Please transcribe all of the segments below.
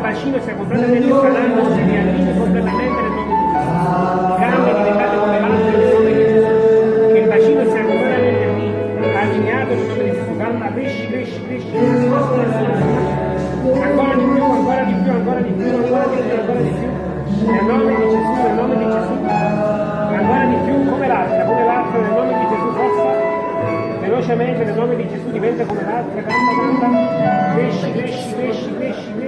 bacino sia completamente sanato, si riallinei completamente nel nome di Gesù. Gambe diventate come l'altro nel nome di Gesù. Che il bacino sia completamente allineato nel nome di Gesù. Calma, cresci, cresci, cresci. Ancora di più, ancora di più, ancora di più, ancora di più, ancora di più. Nel nome di Gesù, nel nome di Gesù. Ancora di più, come l'altra, come l'altra, nel nome di Gesù, forza. Velocemente, nel nome di Gesù, diventa come l'altra. Cresci, cresci, cresci, cresci, cresci, cresci,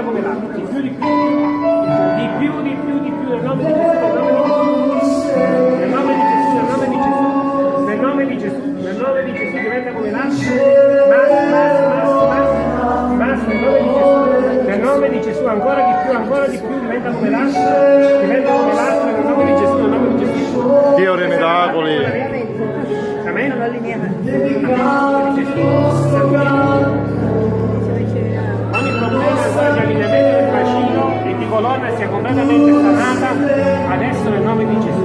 diventa come l'acqua, di più, di più, di più, di più, di più, nel nome di Gesù, nel nome di Gesù, nel nome di Gesù, nel nome di Gesù, nel nome di Gesù, nel nome di Gesù diventa come mas, mas, mas, mas, mas, nel nome di Gesù, nel nome di Gesù, ancora di più, ancora di più, diventa come l'acqua, diventa come l'acqua, nel nome di Gesù, nel nome di Gesù. Dio dei miracoli. Amen. Ogni completamente sanata adesso nel nome di Gesù.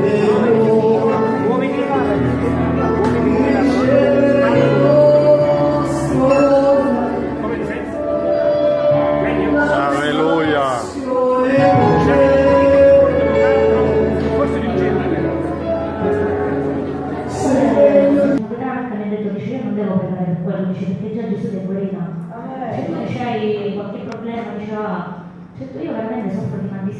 Muoviti. Come ti senti? Meglio? Alleluia. Forse di ha detto dice io non devo pregare per quello, dice perché già Gesù è guarita. Se tu c'hai qualche problema, diceva, certo io veramente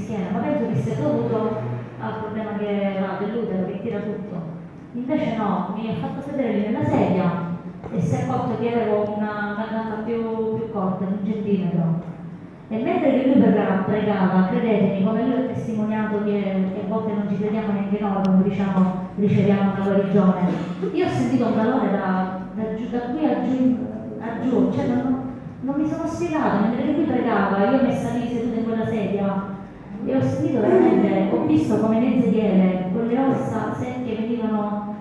schiena, ma penso che sia dovuto al problema che va dell'utero, che tira tutto. Invece no, mi ha fatto sedere nella sedia e si è accorto che avevo una, una gamba più, più corta, un centimetro. E mentre che lui pregava, credetemi, come lui ha testimoniato che, a volte non ci crediamo neanche noi quando diciamo riceviamo una guarigione, io ho sentito un valore da, da, da qui a giù, a giù, cioè non, non mi sono spiegato, mentre lui pregava, io messa lì seduta in quella sedia e ho sentito veramente, ho visto come nel sedere quelle ossa secche venivano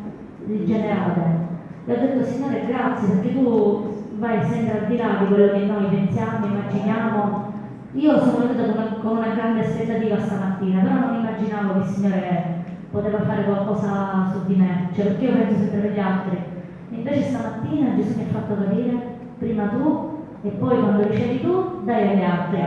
rigenerate. E ho detto Signore grazie perché tu vai sempre al di là di quello che noi pensiamo, immaginiamo. Io sono venuta con una, con una grande aspettativa stamattina, però non immaginavo che il Signore poteva fare qualcosa su di me, cioè perché io penso sempre agli altri. Invece stamattina Gesù mi ha fatto capire, prima tu e poi quando ricevi tu, dai agli altri.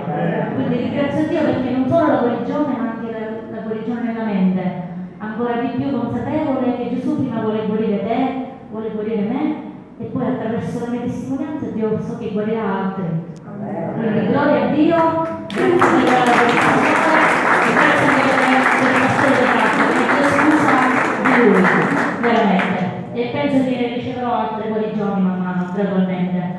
Quindi ringrazio Dio perché non solo la guarigione, ma anche la, la guarigione nella mente, ancora di più consapevole che Gesù prima vuole guarire te, vuole guarire me e poi attraverso la mia testimonianza Dio so che guarirà altri. Quindi gloria a Dio, grazie per la e grazie anche per della casa, perché Dio scusa di lui, veramente. E penso che riceverò altre guarigioni man mano, gradualmente,